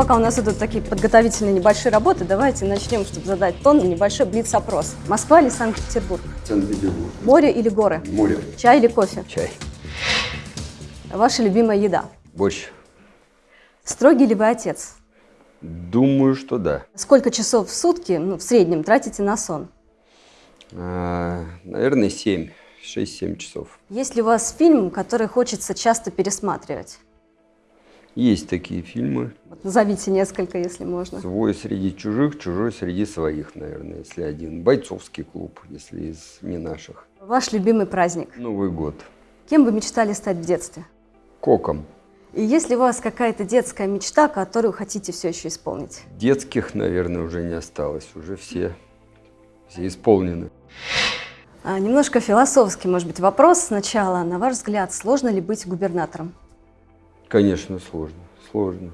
пока у нас идут такие подготовительные небольшие работы, давайте начнем, чтобы задать тон, небольшой блиц-опрос. Москва или Санкт-Петербург? Санкт-Петербург. Море или горы? Море. Чай или кофе? Чай. Ваша любимая еда? Борщ. Строгий ли вы отец? Думаю, что да. Сколько часов в сутки, ну, в среднем, тратите на сон? А, наверное, 7. 6-7 часов. Есть ли у вас фильм, который хочется часто пересматривать? Есть такие фильмы. Вот назовите несколько, если можно. Свой среди чужих, чужой среди своих, наверное, если один. Бойцовский клуб, если из не наших. Ваш любимый праздник? Новый год. Кем вы мечтали стать в детстве? Коком. И есть ли у вас какая-то детская мечта, которую хотите все еще исполнить? Детских, наверное, уже не осталось. Уже все, все исполнены. А, немножко философский, может быть, вопрос сначала. На ваш взгляд, сложно ли быть губернатором? Конечно, сложно. Сложно.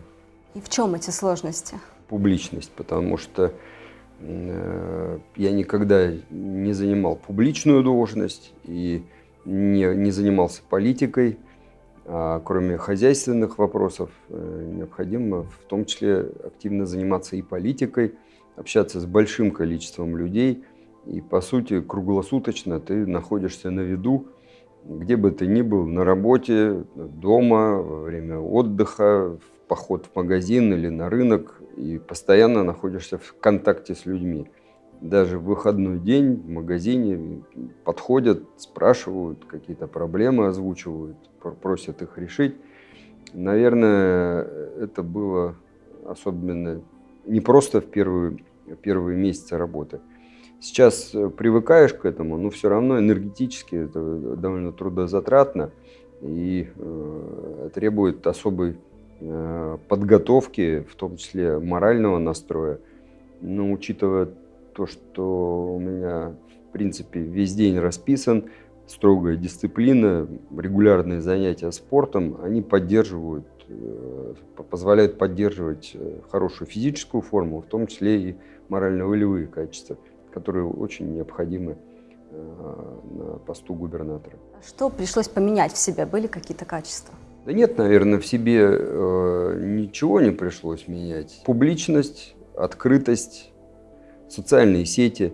И в чем эти сложности? Публичность, потому что э, я никогда не занимал публичную должность и не, не занимался политикой. А кроме хозяйственных вопросов, э, необходимо в том числе активно заниматься и политикой, общаться с большим количеством людей. И, по сути, круглосуточно ты находишься на виду, где бы ты ни был, на работе, дома, во время отдыха, в поход в магазин или на рынок, и постоянно находишься в контакте с людьми даже в выходной день в магазине подходят, спрашивают, какие-то проблемы озвучивают, просят их решить. Наверное, это было особенно не просто в первые, первые месяцы работы. Сейчас э, привыкаешь к этому, но все равно энергетически это довольно трудозатратно и э, требует особой э, подготовки, в том числе морального настроя. Но учитывая то, что у меня, в принципе, весь день расписан, строгая дисциплина, регулярные занятия спортом, они поддерживают, э, позволяют поддерживать э, хорошую физическую форму, в том числе и морально-волевые качества, которые очень необходимы э, на посту губернатора. Что пришлось поменять в себе? Были какие-то качества? Да нет, наверное, в себе э, ничего не пришлось менять. Публичность, открытость, социальные сети.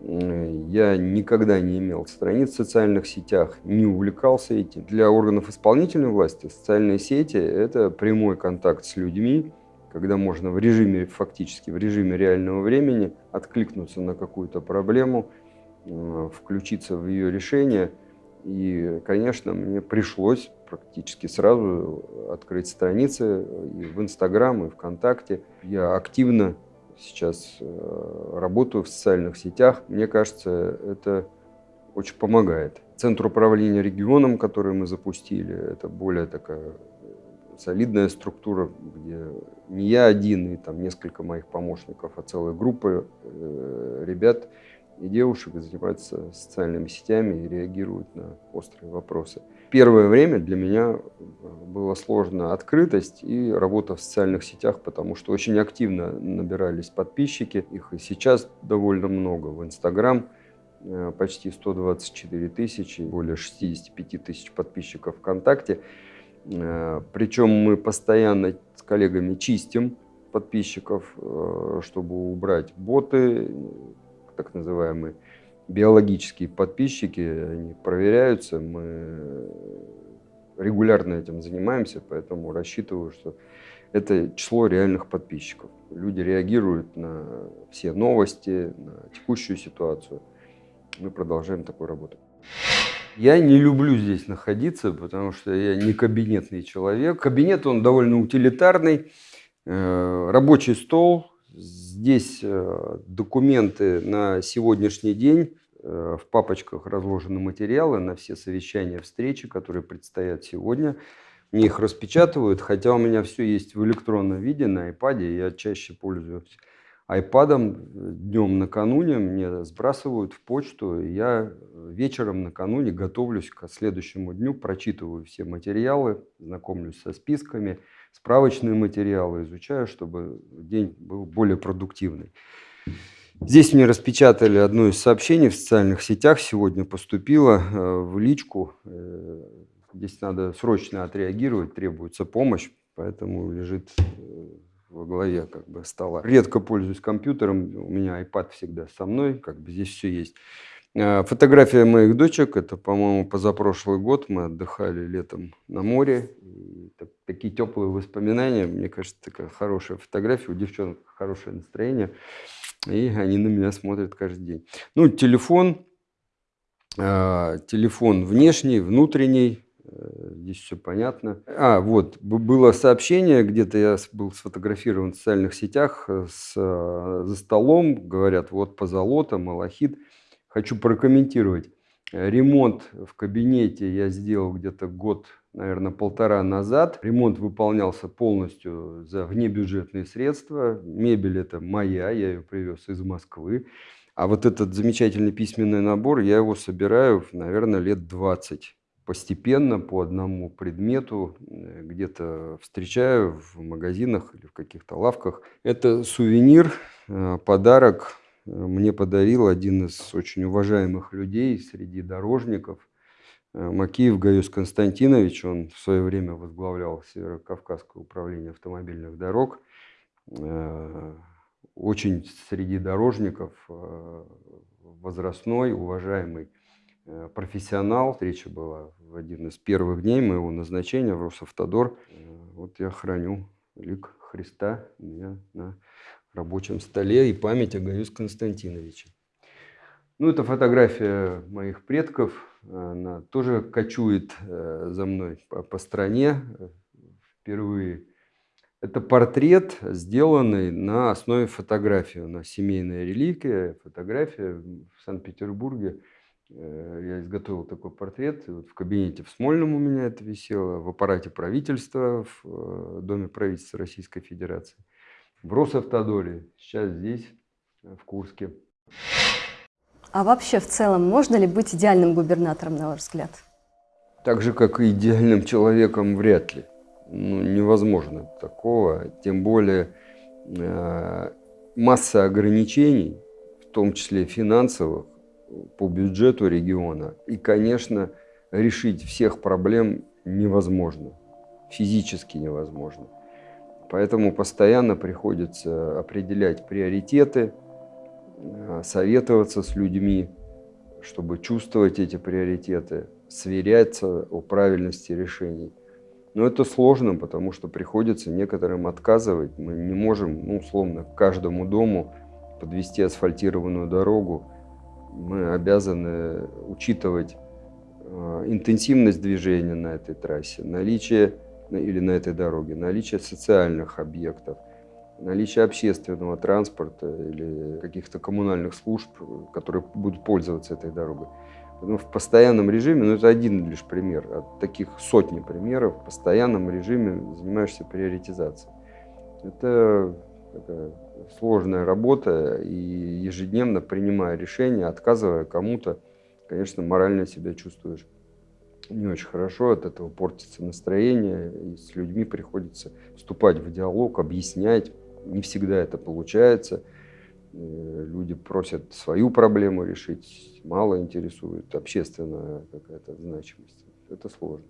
Я никогда не имел страниц в социальных сетях, не увлекался этим. Для органов исполнительной власти социальные сети – это прямой контакт с людьми, когда можно в режиме, фактически в режиме реального времени откликнуться на какую-то проблему, включиться в ее решение. И, конечно, мне пришлось практически сразу открыть страницы и в Инстаграм, и ВКонтакте. Я активно сейчас э, работаю в социальных сетях. Мне кажется, это очень помогает. Центр управления регионом, который мы запустили, это более такая солидная структура, где не я один и там несколько моих помощников, а целая группа э, ребят и девушек занимаются социальными сетями и реагируют на острые вопросы. Первое время для меня было сложно открытость и работа в социальных сетях, потому что очень активно набирались подписчики. Их и сейчас довольно много. В Инстаграм э, почти 124 тысячи, более 65 тысяч подписчиков ВКонтакте. Э, Причем мы постоянно с коллегами чистим подписчиков, э, чтобы убрать боты, так называемые биологические подписчики, они проверяются, мы регулярно этим занимаемся, поэтому рассчитываю, что это число реальных подписчиков. Люди реагируют на все новости, на текущую ситуацию. Мы продолжаем такую работу. Я не люблю здесь находиться, потому что я не кабинетный человек. Кабинет, он довольно утилитарный. Э, рабочий стол, Здесь э, документы на сегодняшний день. Э, в папочках разложены материалы на все совещания, встречи, которые предстоят сегодня. Мне их распечатывают, хотя у меня все есть в электронном виде на iPad. Я чаще пользуюсь iPad. Днем накануне мне сбрасывают в почту. Я вечером накануне готовлюсь к следующему дню, прочитываю все материалы, знакомлюсь со списками – справочные материалы изучаю, чтобы день был более продуктивный. Здесь мне распечатали одно из сообщений в социальных сетях. Сегодня поступило э, в личку. Э, здесь надо срочно отреагировать, требуется помощь, поэтому лежит э, во главе как бы стола. Редко пользуюсь компьютером, у меня iPad всегда со мной, как бы здесь все есть. А, фотография моих дочек, это, по-моему, позапрошлый год, мы отдыхали летом на море. Такие теплые воспоминания, мне кажется, такая хорошая фотография, у девчонок хорошее настроение, и они на меня смотрят каждый день. Ну, телефон, э, телефон внешний, внутренний, э, здесь все понятно. А, вот, было сообщение, где-то я был сфотографирован в социальных сетях с, э, за столом, говорят, вот позолота, малахит – Хочу прокомментировать. Ремонт в кабинете я сделал где-то год, наверное, полтора назад. Ремонт выполнялся полностью за внебюджетные средства. Мебель это моя, я ее привез из Москвы. А вот этот замечательный письменный набор, я его собираю, наверное, лет 20. Постепенно по одному предмету э, где-то встречаю в магазинах или в каких-то лавках. Это сувенир, э, подарок мне подарил один из очень уважаемых людей среди дорожников, э, Макиев Гаюс Константинович. Он в свое время возглавлял Северо-Кавказское управление автомобильных дорог. Э, очень среди дорожников э, возрастной, уважаемый профессионал. Встреча была в один из первых дней моего назначения в Росавтодор. Вот я храню лик Христа у меня на рабочем столе и память о Гаюс Константиновиче. Ну, это фотография моих предков. Она тоже кочует э, за мной по, по стране впервые. Это портрет, сделанный на основе фотографии. У нас семейная реликвия, фотография в Санкт-Петербурге. Э, я изготовил такой портрет. Вот в кабинете в Смольном у меня это висело, в аппарате правительства, в э, Доме правительства Российской Федерации в Росавтодоре, сейчас здесь, э, в Курске. А вообще в целом можно ли быть идеальным губернатором, на ваш взгляд? Так же, как и идеальным человеком, вряд ли. Ну, невозможно такого, тем более э, масса ограничений, в том числе финансовых, по бюджету региона. И, конечно, решить всех проблем невозможно, физически невозможно. Поэтому постоянно приходится определять приоритеты, э, советоваться с людьми, чтобы чувствовать эти приоритеты, сверяться о правильности решений. Но это сложно, потому что приходится некоторым отказывать. Мы не можем, ну, условно, к каждому дому подвести асфальтированную дорогу. Мы обязаны учитывать э, интенсивность движения на этой трассе, наличие или на этой дороге, наличие социальных объектов, наличие общественного транспорта или каких-то коммунальных служб, которые будут пользоваться этой дорогой. Поэтому в постоянном режиме, ну это один лишь пример, от таких сотни примеров, в постоянном режиме занимаешься приоритизацией. Это такая сложная работа, и ежедневно принимая решения, отказывая кому-то, конечно, морально себя чувствуешь не очень хорошо, от этого портится настроение, и с людьми приходится вступать в диалог, объяснять. Не всегда это получается. Э, люди просят свою проблему решить, мало интересует общественная какая-то значимость. Это сложно.